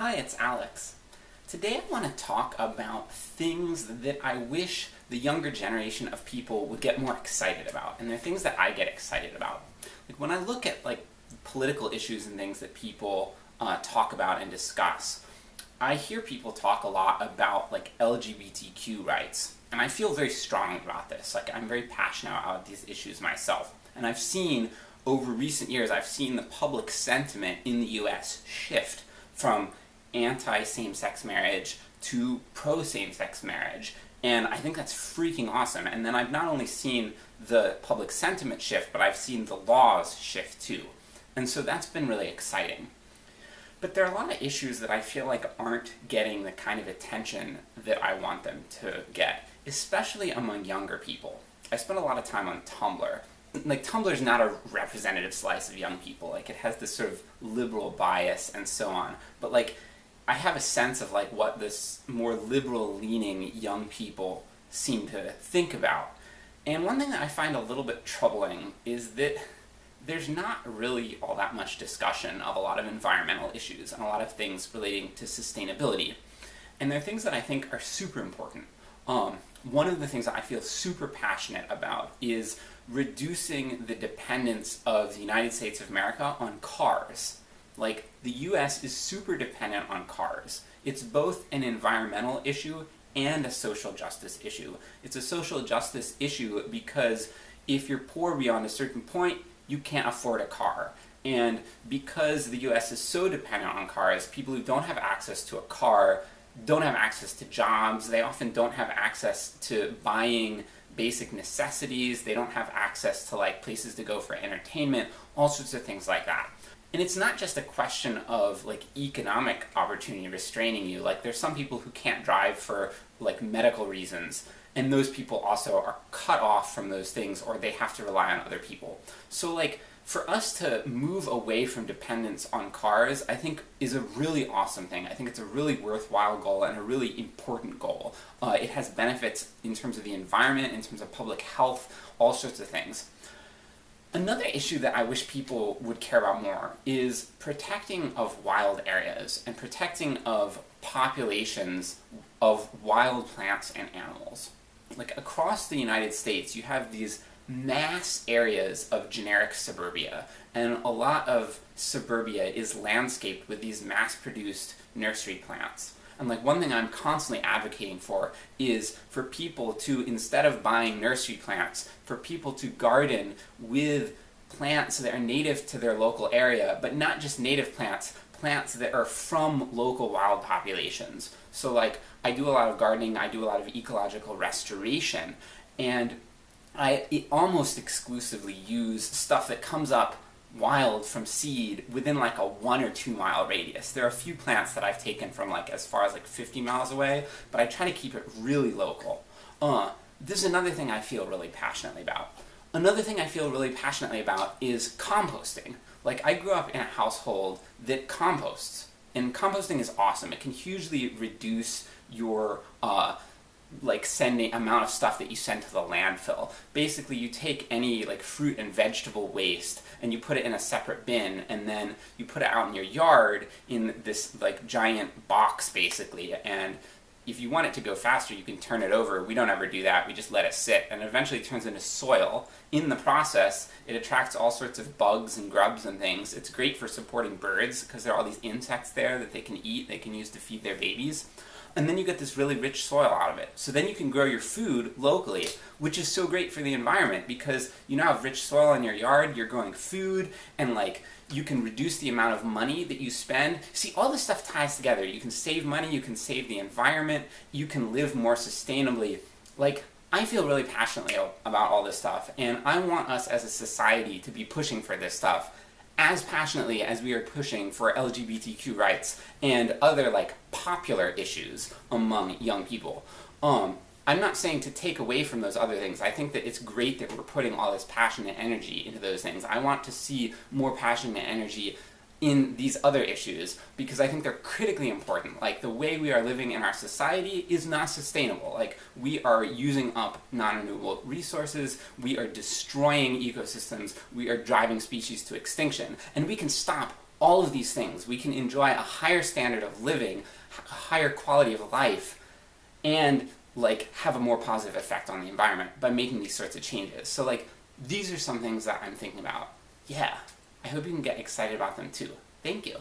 Hi, it's Alex. Today I want to talk about things that I wish the younger generation of people would get more excited about, and they're things that I get excited about. Like when I look at like political issues and things that people uh, talk about and discuss, I hear people talk a lot about like LGBTQ rights, and I feel very strongly about this. Like I'm very passionate about these issues myself, and I've seen over recent years, I've seen the public sentiment in the US shift from anti-same-sex marriage to pro-same-sex marriage. And I think that's freaking awesome. And then I've not only seen the public sentiment shift, but I've seen the laws shift too. And so that's been really exciting. But there are a lot of issues that I feel like aren't getting the kind of attention that I want them to get, especially among younger people. I spend a lot of time on Tumblr. Like, Tumblr's not a representative slice of young people, like, it has this sort of liberal bias and so on. But like, I have a sense of like what this more liberal-leaning young people seem to think about. And one thing that I find a little bit troubling is that there's not really all that much discussion of a lot of environmental issues and a lot of things relating to sustainability. And they're things that I think are super important. Um, one of the things that I feel super passionate about is reducing the dependence of the United States of America on cars. Like, the US is super dependent on cars. It's both an environmental issue and a social justice issue. It's a social justice issue because if you're poor beyond a certain point, you can't afford a car. And because the US is so dependent on cars, people who don't have access to a car don't have access to jobs, they often don't have access to buying basic necessities, they don't have access to like places to go for entertainment, all sorts of things like that. And it's not just a question of like economic opportunity restraining you, like there's some people who can't drive for like medical reasons, and those people also are cut off from those things or they have to rely on other people. So like, for us to move away from dependence on cars, I think is a really awesome thing. I think it's a really worthwhile goal and a really important goal. Uh, it has benefits in terms of the environment, in terms of public health, all sorts of things. Another issue that I wish people would care about more is protecting of wild areas, and protecting of populations of wild plants and animals. Like, across the United States, you have these mass areas of generic suburbia, and a lot of suburbia is landscaped with these mass-produced nursery plants. And like one thing I'm constantly advocating for is for people to, instead of buying nursery plants, for people to garden with plants that are native to their local area, but not just native plants, plants that are from local wild populations. So like, I do a lot of gardening, I do a lot of ecological restoration, and I almost exclusively use stuff that comes up wild from seed within like a one or two mile radius. There are a few plants that I've taken from like as far as like 50 miles away, but I try to keep it really local. Uh, this is another thing I feel really passionately about. Another thing I feel really passionately about is composting. Like, I grew up in a household that composts, and composting is awesome. It can hugely reduce your uh, like sending amount of stuff that you send to the landfill. Basically, you take any like fruit and vegetable waste and you put it in a separate bin, and then you put it out in your yard in this like giant box basically, and if you want it to go faster, you can turn it over. We don't ever do that, we just let it sit, and it eventually turns into soil. In the process, it attracts all sorts of bugs and grubs and things. It's great for supporting birds, because there are all these insects there that they can eat, they can use to feed their babies and then you get this really rich soil out of it. So then you can grow your food locally, which is so great for the environment, because you now have rich soil in your yard, you're growing food, and like, you can reduce the amount of money that you spend. See, all this stuff ties together. You can save money, you can save the environment, you can live more sustainably. Like, I feel really passionately about all this stuff, and I want us as a society to be pushing for this stuff as passionately as we are pushing for LGBTQ rights and other, like, popular issues among young people. Um, I'm not saying to take away from those other things. I think that it's great that we're putting all this passion and energy into those things. I want to see more passion and energy in these other issues, because I think they're critically important. Like, the way we are living in our society is not sustainable. Like, we are using up non-renewable resources, we are destroying ecosystems, we are driving species to extinction, and we can stop all of these things. We can enjoy a higher standard of living, a higher quality of life, and like have a more positive effect on the environment by making these sorts of changes. So like, these are some things that I'm thinking about. Yeah. I hope you can get excited about them too. Thank you.